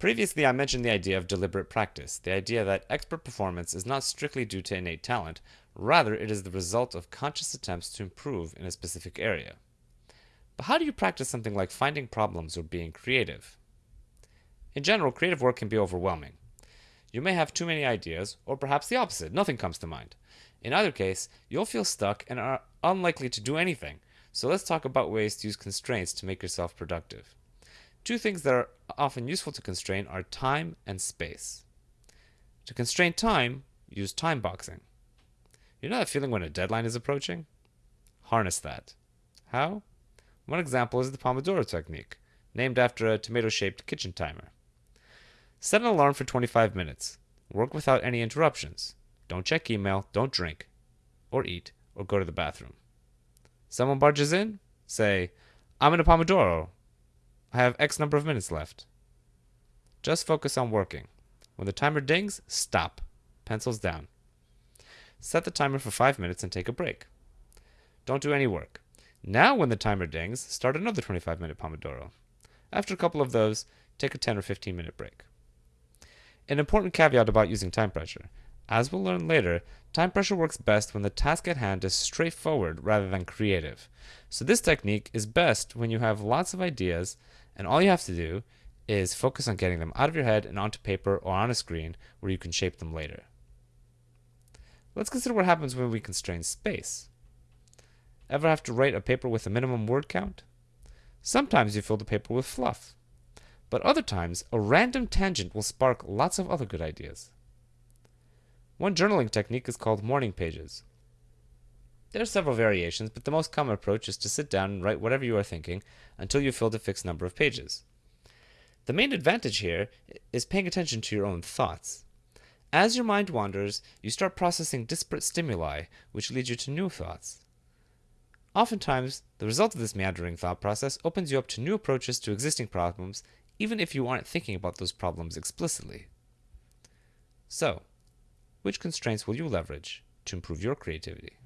Previously, I mentioned the idea of deliberate practice, the idea that expert performance is not strictly due to innate talent, rather, it is the result of conscious attempts to improve in a specific area. But how do you practice something like finding problems or being creative? In general, creative work can be overwhelming. You may have too many ideas, or perhaps the opposite, nothing comes to mind. In either case, you'll feel stuck and are unlikely to do anything. So let's talk about ways to use constraints to make yourself productive. Two things that are often useful to constrain are time and space. To constrain time, use time boxing. You know that feeling when a deadline is approaching? Harness that. How? One example is the Pomodoro technique, named after a tomato shaped kitchen timer. Set an alarm for 25 minutes. Work without any interruptions. Don't check email, don't drink, or eat, or go to the bathroom. Someone barges in? Say, I'm in a Pomodoro. I have X number of minutes left. Just focus on working. When the timer dings, stop. Pencils down. Set the timer for 5 minutes and take a break. Don't do any work. Now, when the timer dings, start another 25 minute Pomodoro. After a couple of those, take a 10 or 15 minute break. An important caveat about using time pressure. As we'll learn later, time pressure works best when the task at hand is straightforward rather than creative. So this technique is best when you have lots of ideas and all you have to do is focus on getting them out of your head and onto paper or on a screen where you can shape them later. Let's consider what happens when we constrain space. Ever have to write a paper with a minimum word count? Sometimes you fill the paper with fluff, but other times a random tangent will spark lots of other good ideas. One journaling technique is called morning pages. There are several variations, but the most common approach is to sit down and write whatever you are thinking until you've filled a fixed number of pages. The main advantage here is paying attention to your own thoughts. As your mind wanders, you start processing disparate stimuli, which lead you to new thoughts. Oftentimes, the result of this meandering thought process opens you up to new approaches to existing problems, even if you aren't thinking about those problems explicitly. So, which constraints will you leverage to improve your creativity?